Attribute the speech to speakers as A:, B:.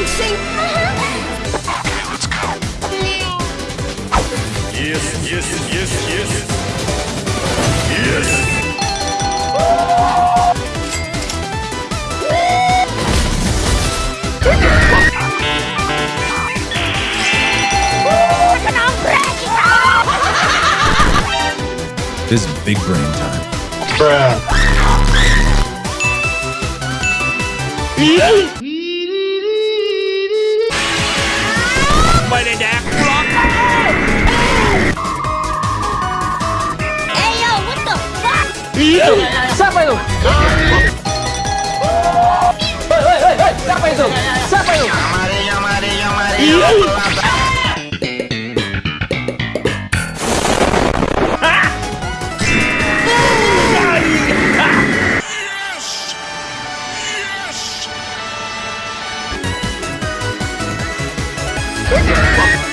A: Shing shing.
B: Let's go. Yes, yes, yes, yes. Yes.
C: This is big brain time.
A: Hey yo, what the fuck?
D: Siapa itu? Hei, hei, hei, siapa itu? Siapa itu?
B: Yes. Yeah!